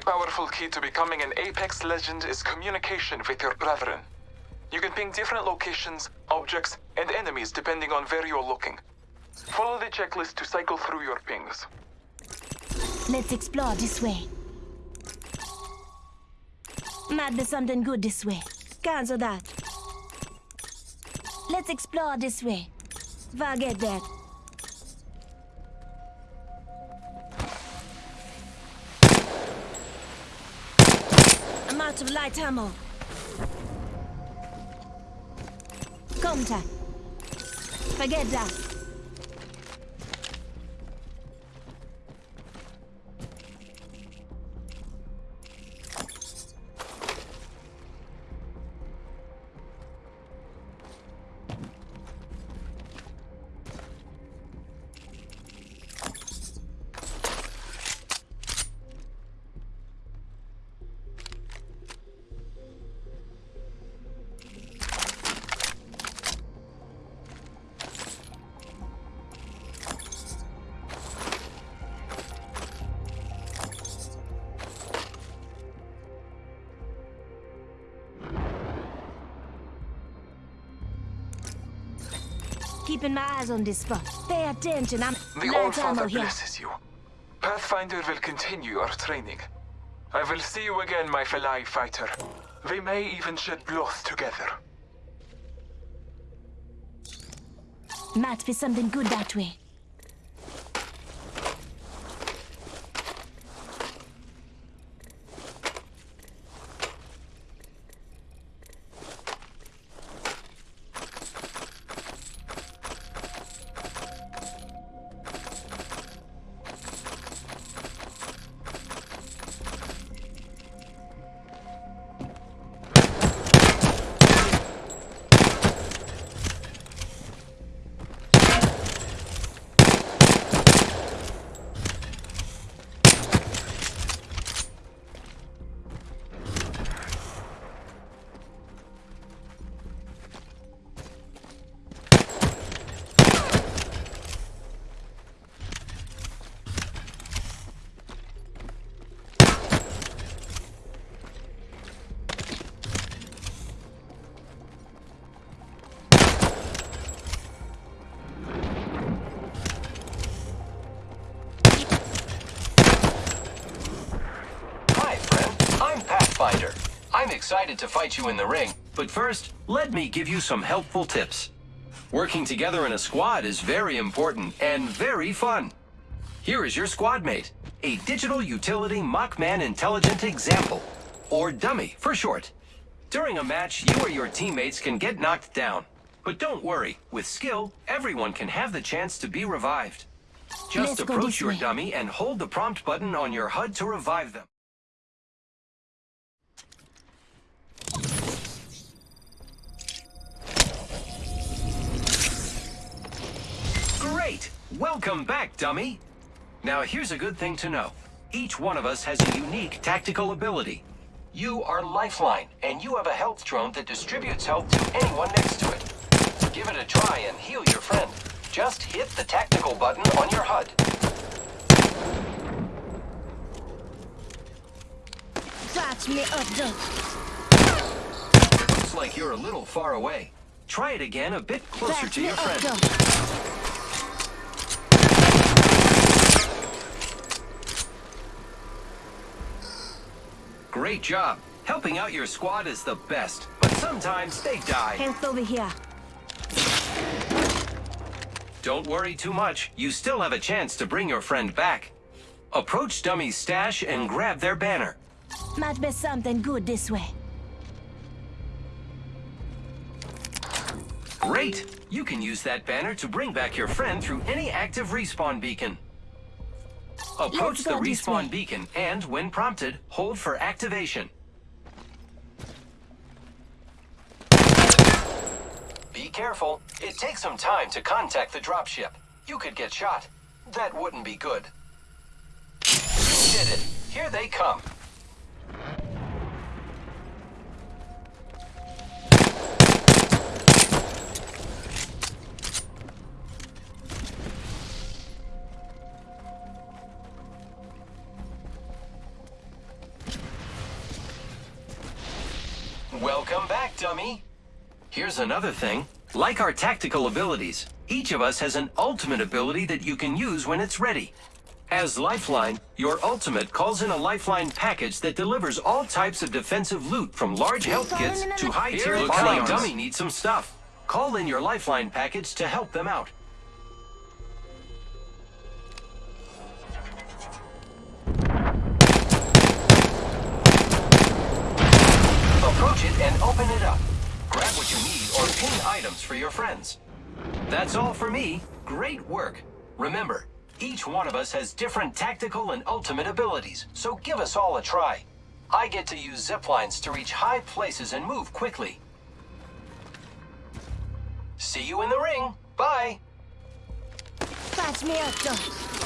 powerful key to becoming an Apex legend is communication with your brethren. You can ping different locations, objects, and enemies depending on where you're looking. Follow the checklist to cycle through your pings. Let's explore this way. Might be something good this way. Cancel that. Let's explore this way. Forget that. Out of light ammo. Contact. Forget that. Keeping my eyes on this spot. Pay attention, I'm The ammo here. blesses you. Pathfinder will continue your training. I will see you again, my fellow fighter. We may even shed blood together. Might be something good that way. Pathfinder. I'm excited to fight you in the ring, but first, let me give you some helpful tips. Working together in a squad is very important and very fun. Here is your squad mate, a digital utility Mockman Intelligent Example, or Dummy for short. During a match, you or your teammates can get knocked down. But don't worry, with skill, everyone can have the chance to be revived. Just Let's approach your way. dummy and hold the prompt button on your HUD to revive them. Welcome back, dummy! Now here's a good thing to know. Each one of us has a unique tactical ability. You are Lifeline, and you have a health drone that distributes health to anyone next to it. Give it a try and heal your friend. Just hit the tactical button on your HUD. Patch me up. Looks like you're a little far away. Try it again a bit closer Patch to your friend. Great job. Helping out your squad is the best, but sometimes they die. Health over here. Don't worry too much. You still have a chance to bring your friend back. Approach Dummy's stash and grab their banner. Might be something good this way. Great! You can use that banner to bring back your friend through any active respawn beacon. Approach the respawn beacon and, when prompted, hold for activation. Be careful. It takes some time to contact the dropship. You could get shot. That wouldn't be good. You did it. Here they come. Welcome back, dummy. Here's another thing. Like our tactical abilities, each of us has an ultimate ability that you can use when it's ready. As Lifeline, your ultimate calls in a Lifeline package that delivers all types of defensive loot from large health kits to high-tier Looks like. Dummy needs some stuff. Call in your Lifeline package to help them out. Approach it and open it up. Grab what you need or pin items for your friends. That's all for me. Great work. Remember, each one of us has different tactical and ultimate abilities, so give us all a try. I get to use zip lines to reach high places and move quickly. See you in the ring. Bye. Patch me up, though.